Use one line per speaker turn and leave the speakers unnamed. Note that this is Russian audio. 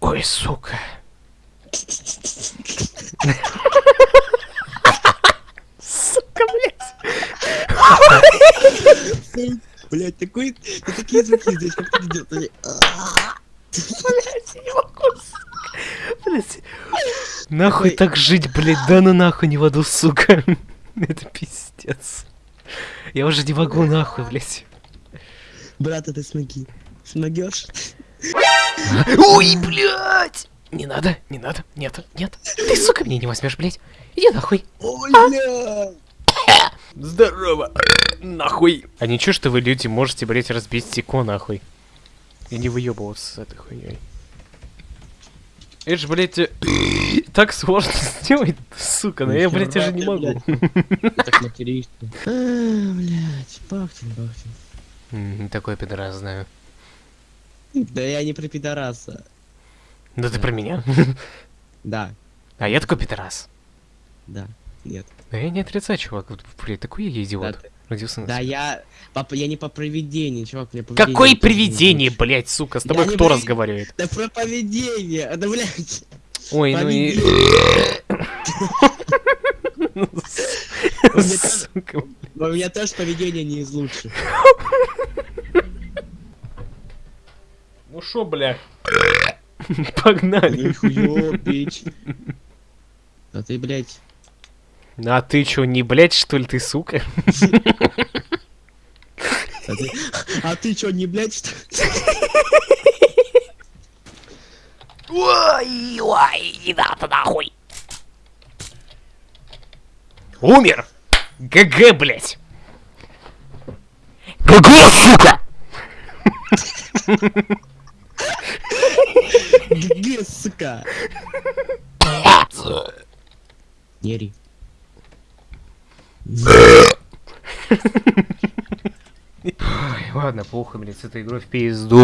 Ой, сука. Сука, блядь.
Блять, такой, ты такие звуки здесь, как ты делаешь?
Блядь, я не могу, сука. Блядь. Нахуй так жить, блядь, да ну нахуй не в аду, сука. Это пиздец. Я уже не могу нахуй, блядь.
Брат, а ты смоги. Смогешь?
Ой, блядь! Не надо, не надо, нет, нет. Ты, сука, меня не возьмешь, блядь. Иди нахуй.
Ой, бля!
Здорово. Нахуй. А ничего, что вы, люди, можете, блядь, разбить стекло, нахуй. И не выебываться с этой хуйней. Это ж, блядь, э, так сложно сделать, сука, но я, блядь, уже не могу.
Так материшься. А, блять, Бахтин, Бахтин.
Такой пидорас знаю.
Да я не про пидораса.
Да ты про меня.
Да,
А я такой пидорас.
да, нет.
Да я не отрицаю, чувак. Блядь, такой я идиот. Родился
да я... Папа, я не по проведению, чувак, мне поведение
Какое привидение, блядь, сука, с тобой кто разговаривает?
Да про поведение, да, блядь.
Ой, ну и...
У меня тоже поведение не из лучших.
Ну шо, бля? Погнали.
Нихуё, бич. А ты, блядь,
А ты чё, не блядь, что ли, ты, сука?
а ты, а ты чё, не блядь, что ли?
Ой, ой, не надо нахуй. Умер! GG, блядь! GG, сука!
GG, сука. Не ори.
Ой, ладно, плохо, блядь, с этой игрой в пизду.